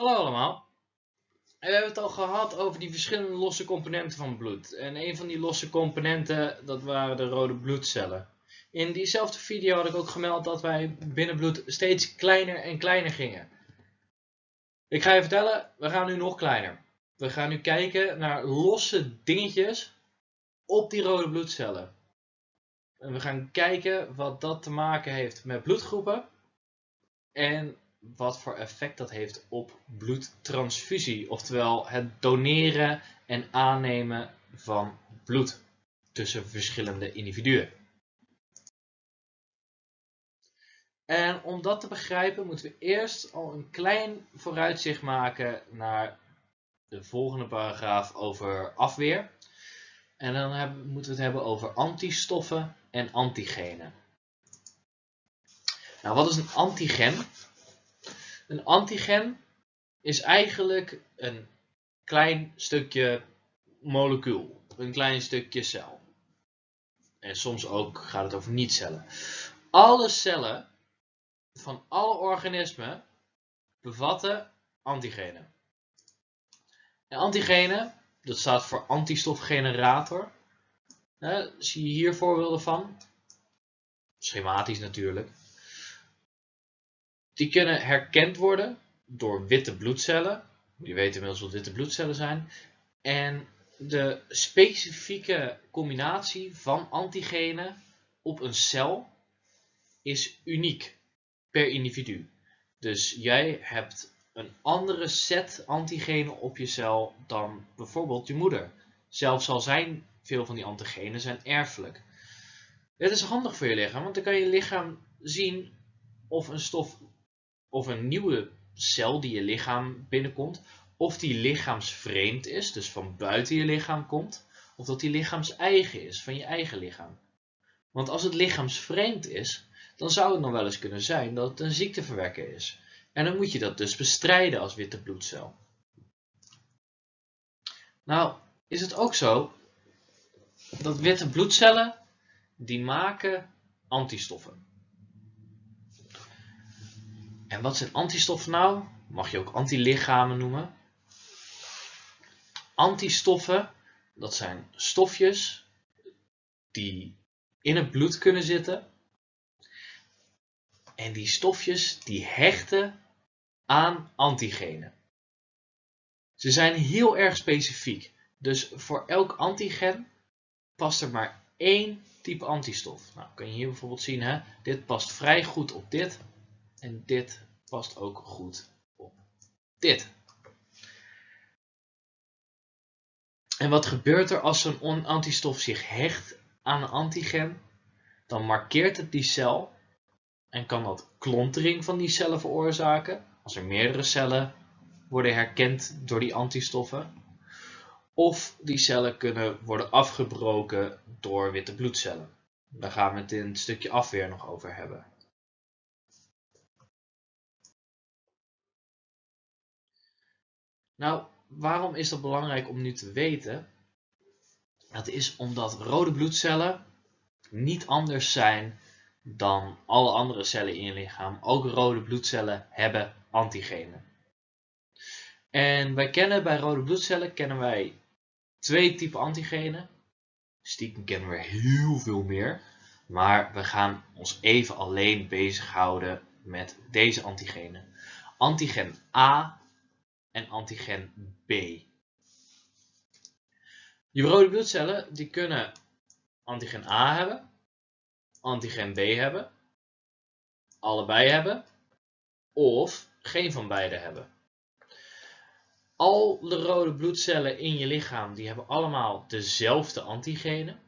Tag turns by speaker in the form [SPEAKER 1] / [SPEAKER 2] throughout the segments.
[SPEAKER 1] Hallo allemaal. We hebben het al gehad over die verschillende losse componenten van bloed. En een van die losse componenten, dat waren de rode bloedcellen. In diezelfde video had ik ook gemeld dat wij binnen bloed steeds kleiner en kleiner gingen. Ik ga je vertellen, we gaan nu nog kleiner. We gaan nu kijken naar losse dingetjes op die rode bloedcellen. En we gaan kijken wat dat te maken heeft met bloedgroepen. En wat voor effect dat heeft op bloedtransfusie. Oftewel het doneren en aannemen van bloed tussen verschillende individuen. En om dat te begrijpen moeten we eerst al een klein vooruitzicht maken naar de volgende paragraaf over afweer. En dan hebben, moeten we het hebben over antistoffen en antigenen. Nou, wat is een antigen? Een antigen is eigenlijk een klein stukje molecuul, een klein stukje cel. En soms ook gaat het over niet-cellen. Alle cellen van alle organismen bevatten antigenen. En antigenen, dat staat voor antistofgenerator. zie je hier voorbeelden van? Schematisch natuurlijk. Die kunnen herkend worden door witte bloedcellen. Je weet inmiddels wat witte bloedcellen zijn. En de specifieke combinatie van antigenen op een cel is uniek per individu. Dus jij hebt een andere set antigenen op je cel dan bijvoorbeeld je moeder. Zelfs al zijn veel van die antigenen zijn erfelijk. Het is handig voor je lichaam, want dan kan je lichaam zien of een stof of een nieuwe cel die je lichaam binnenkomt, of die lichaamsvreemd is, dus van buiten je lichaam komt, of dat die lichaams-eigen is, van je eigen lichaam. Want als het lichaamsvreemd is, dan zou het nog wel eens kunnen zijn dat het een ziekteverwekker is. En dan moet je dat dus bestrijden als witte bloedcel. Nou, is het ook zo dat witte bloedcellen, die maken antistoffen. En wat zijn antistoffen nou? Mag je ook antilichamen noemen. Antistoffen, dat zijn stofjes die in het bloed kunnen zitten. En die stofjes die hechten aan antigenen. Ze zijn heel erg specifiek. Dus voor elk antigen past er maar één type antistof. Nou, kan je hier bijvoorbeeld zien, hè? dit past vrij goed op dit en dit past ook goed op dit. En wat gebeurt er als een antistof zich hecht aan een antigen? Dan markeert het die cel en kan dat klontering van die cellen veroorzaken. Als er meerdere cellen worden herkend door die antistoffen. Of die cellen kunnen worden afgebroken door witte bloedcellen. Daar gaan we het in het stukje afweer nog over hebben. Nou, waarom is dat belangrijk om nu te weten? Dat is omdat rode bloedcellen niet anders zijn dan alle andere cellen in je lichaam. Ook rode bloedcellen hebben antigenen. En wij kennen bij rode bloedcellen kennen wij twee typen antigenen. Stiekem kennen we heel veel meer. Maar we gaan ons even alleen bezighouden met deze antigenen. Antigen A en antigen B. Je rode bloedcellen die kunnen antigen A hebben, antigen B hebben, allebei hebben of geen van beide hebben. Al de rode bloedcellen in je lichaam die hebben allemaal dezelfde antigenen.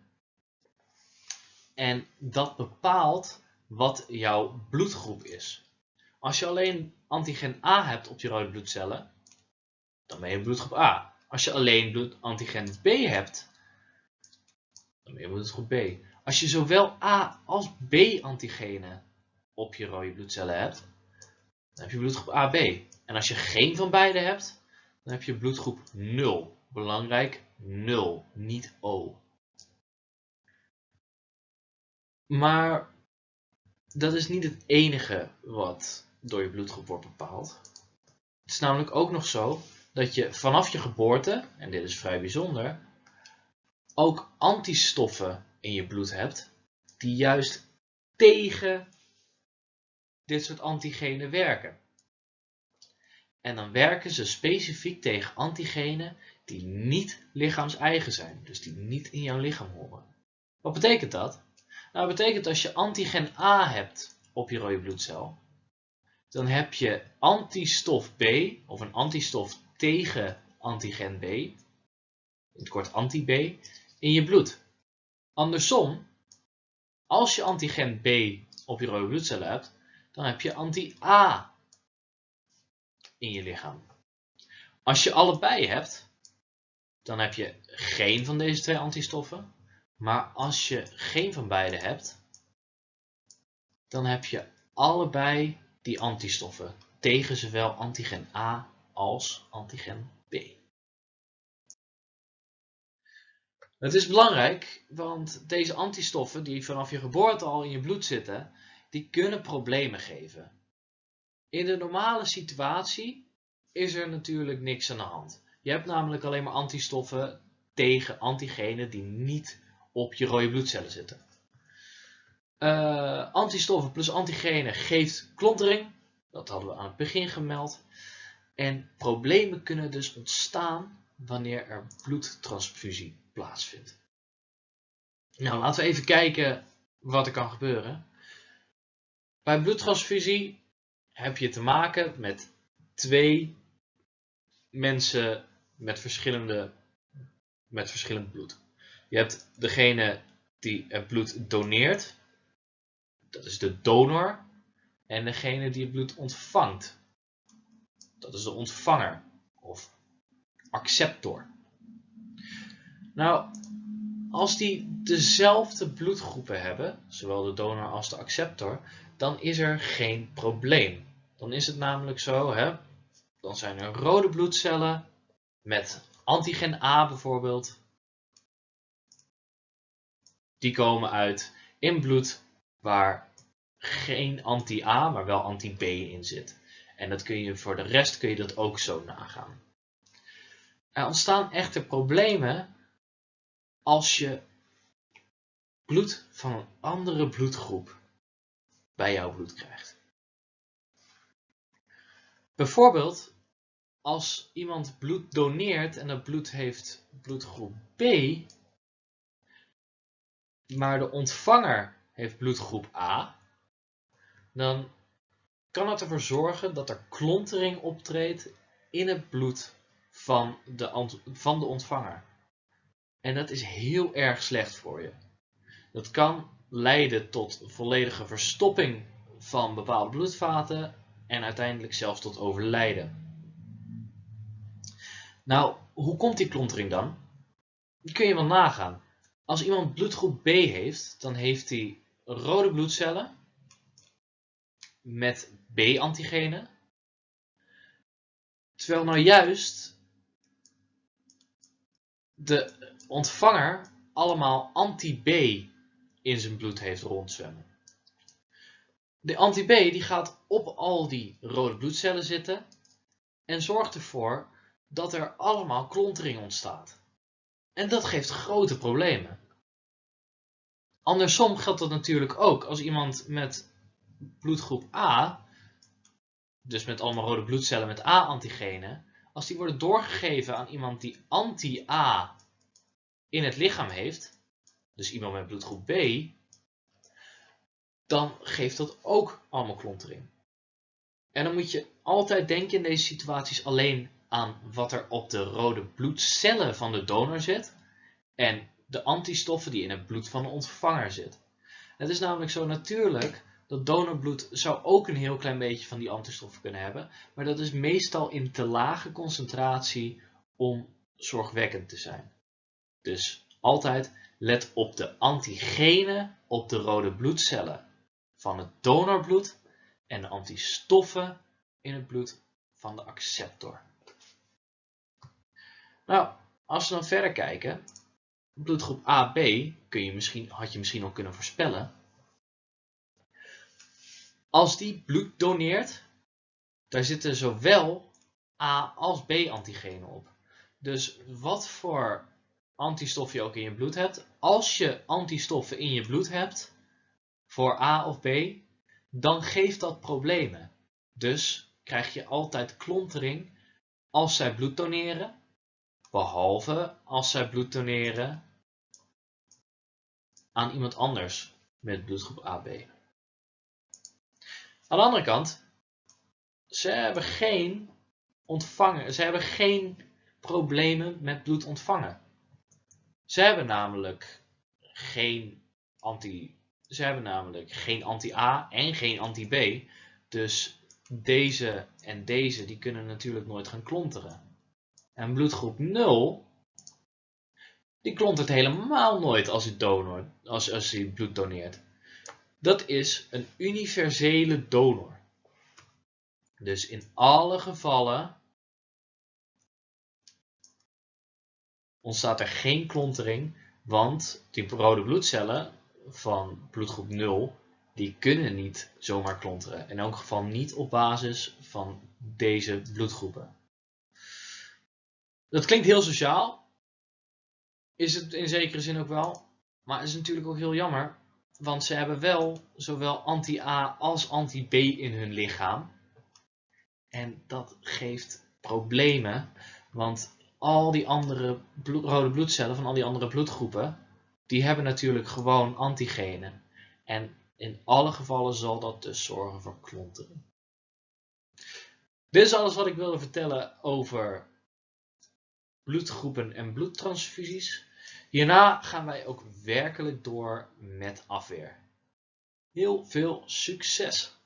[SPEAKER 1] En dat bepaalt wat jouw bloedgroep is. Als je alleen antigen A hebt op je rode bloedcellen, dan ben je bloedgroep A. Als je alleen bloed antigen B hebt, dan ben je bloedgroep B. Als je zowel A als B antigenen op je rode bloedcellen hebt, dan heb je bloedgroep AB. En als je geen van beide hebt, dan heb je bloedgroep 0. Belangrijk, 0, niet O. Maar dat is niet het enige wat door je bloedgroep wordt bepaald. Het is namelijk ook nog zo dat je vanaf je geboorte, en dit is vrij bijzonder, ook antistoffen in je bloed hebt die juist tegen dit soort antigenen werken. En dan werken ze specifiek tegen antigenen die niet lichaams-eigen zijn, dus die niet in jouw lichaam horen. Wat betekent dat? Nou, dat betekent als je antigen A hebt op je rode bloedcel, dan heb je antistof B, of een antistof tegen antigen B, in het kort anti-B, in je bloed. Andersom, als je antigen B op je rode bloedcellen hebt, dan heb je anti-A in je lichaam. Als je allebei hebt, dan heb je geen van deze twee antistoffen. Maar als je geen van beide hebt, dan heb je allebei die antistoffen tegen zowel antigen A als antigen B. Het is belangrijk, want deze antistoffen die vanaf je geboorte al in je bloed zitten, die kunnen problemen geven. In de normale situatie is er natuurlijk niks aan de hand. Je hebt namelijk alleen maar antistoffen tegen antigenen die niet op je rode bloedcellen zitten. Uh, antistoffen plus antigenen geeft klontering. Dat hadden we aan het begin gemeld. En problemen kunnen dus ontstaan wanneer er bloedtransfusie plaatsvindt. Nou, laten we even kijken wat er kan gebeuren. Bij bloedtransfusie heb je te maken met twee mensen met, verschillende, met verschillend bloed. Je hebt degene die het bloed doneert, dat is de donor, en degene die het bloed ontvangt, dat is de ontvanger of acceptor. Nou, als die dezelfde bloedgroepen hebben, zowel de donor als de acceptor, dan is er geen probleem. Dan is het namelijk zo, hè, dan zijn er rode bloedcellen met antigen A bijvoorbeeld. Die komen uit in bloed waar geen anti-A, maar wel anti-B in zit. En dat kun je voor de rest kun je dat ook zo nagaan. Er ontstaan echter problemen als je bloed van een andere bloedgroep bij jouw bloed krijgt. Bijvoorbeeld als iemand bloed doneert en dat bloed heeft bloedgroep B, maar de ontvanger heeft bloedgroep A, dan kan het ervoor zorgen dat er klontering optreedt in het bloed van de, van de ontvanger. En dat is heel erg slecht voor je. Dat kan leiden tot volledige verstopping van bepaalde bloedvaten en uiteindelijk zelfs tot overlijden. Nou, hoe komt die klontering dan? Die kun je wel nagaan. Als iemand bloedgroep B heeft, dan heeft hij rode bloedcellen met B-antigenen. Terwijl nou juist de ontvanger allemaal anti-B in zijn bloed heeft rondzwemmen. De anti-B die gaat op al die rode bloedcellen zitten en zorgt ervoor dat er allemaal klontering ontstaat. En dat geeft grote problemen. Andersom geldt dat natuurlijk ook als iemand met bloedgroep A, dus met allemaal rode bloedcellen met A-antigenen, als die worden doorgegeven aan iemand die anti-A in het lichaam heeft, dus iemand met bloedgroep B, dan geeft dat ook allemaal klontering. En dan moet je altijd denken in deze situaties alleen aan wat er op de rode bloedcellen van de donor zit en de antistoffen die in het bloed van de ontvanger zit. Het is namelijk zo natuurlijk dat donorbloed zou ook een heel klein beetje van die antistoffen kunnen hebben, maar dat is meestal in te lage concentratie om zorgwekkend te zijn. Dus altijd let op de antigenen op de rode bloedcellen van het donorbloed en de antistoffen in het bloed van de acceptor. Nou, als we dan verder kijken, bloedgroep AB kun je misschien, had je misschien al kunnen voorspellen. Als die bloed doneert, daar zitten zowel A als B-antigenen op. Dus wat voor antistof je ook in je bloed hebt, als je antistoffen in je bloed hebt voor A of B, dan geeft dat problemen. Dus krijg je altijd klontering als zij bloed doneren, behalve als zij bloed doneren aan iemand anders met bloedgroep AB. Aan de andere kant, ze hebben geen ontvangen, ze hebben geen problemen met bloed ontvangen. Ze hebben namelijk geen anti, ze hebben namelijk geen anti-A en geen anti-B. Dus deze en deze die kunnen natuurlijk nooit gaan klonteren. En bloedgroep 0 die klontert helemaal nooit als hij, donor, als, als hij bloed doneert. Dat is een universele donor. Dus in alle gevallen ontstaat er geen klontering, want die rode bloedcellen van bloedgroep 0, die kunnen niet zomaar klonteren. In elk geval niet op basis van deze bloedgroepen. Dat klinkt heel sociaal, is het in zekere zin ook wel, maar het is natuurlijk ook heel jammer, want ze hebben wel zowel anti-A als anti-B in hun lichaam. En dat geeft problemen, want al die andere rode bloedcellen van al die andere bloedgroepen, die hebben natuurlijk gewoon antigenen. En in alle gevallen zal dat dus zorgen voor klonteren. Dit is alles wat ik wilde vertellen over bloedgroepen en bloedtransfusies. Hierna gaan wij ook werkelijk door met afweer. Heel veel succes!